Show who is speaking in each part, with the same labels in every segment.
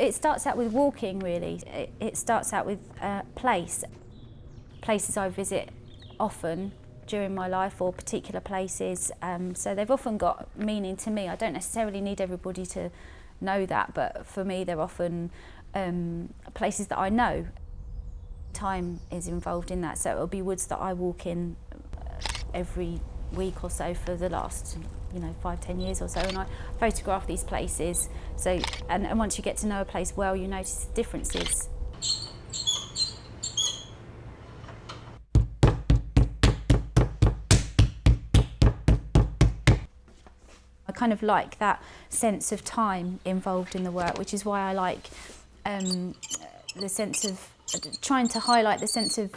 Speaker 1: It starts out with walking really. It, starts out with uh, place. Places I visit often during my life or particular places. Um, so they've often got meaning to me. I don't necessarily need everybody to know that, but for me they're often um, places that I know. Time is involved in that, so it'll be woods that I walk in every week or so for the last you know five ten years or so and I photograph these places. So and, and once you get to know a place well you notice the differences. I kind of like that sense of time involved in the work which is why I like um, the sense of trying to highlight the sense of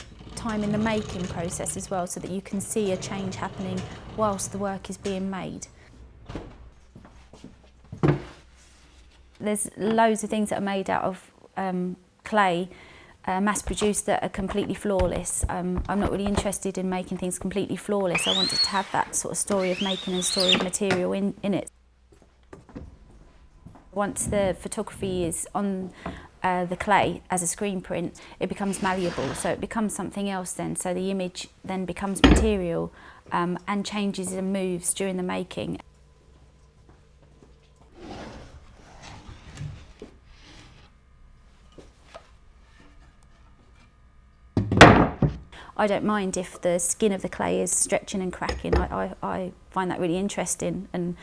Speaker 1: time in the making process as well so that you can see a change happening whilst the work is being made. There's loads of things that are made out of um, clay uh, mass produced that are completely flawless. Um, I'm not really interested in making things completely flawless. I wanted to have that sort of story of making and story of material in, in it. Once the photography is on uh, the clay as a screen print, it becomes malleable, so it becomes something else then. So the image then becomes material um, and changes and moves during the making. I don't mind if the skin of the clay is stretching and cracking. I, I, I find that really interesting and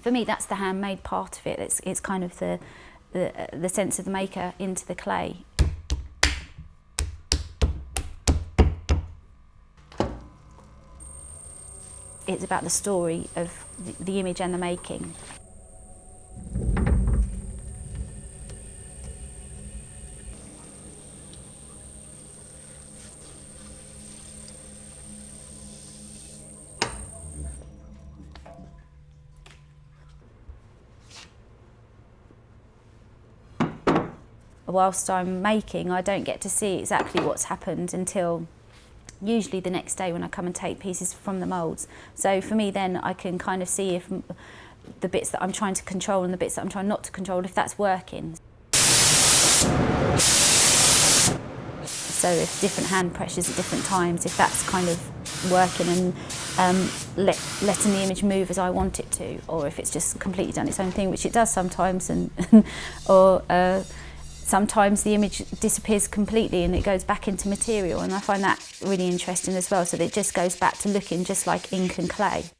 Speaker 1: for me that's the handmade part of it. It's, it's kind of the, the, sense of the maker into the clay. It's about the story of the image and the making. Whilst I'm making, I don't get to see exactly what's happened until usually the next day when I come and take pieces from the moulds. So for me then I can kind of see if the bits that I'm trying to control and the bits that I'm trying not to control, if that's working. So if different hand pressures at different times, if that's kind of working and um, let, letting the image move as I want it to, or if it's just completely done its own thing, which it does sometimes, and or uh, sometimes the image disappears completely and it goes back into material and I find that really interesting as well so that it just goes back to looking just like ink and clay.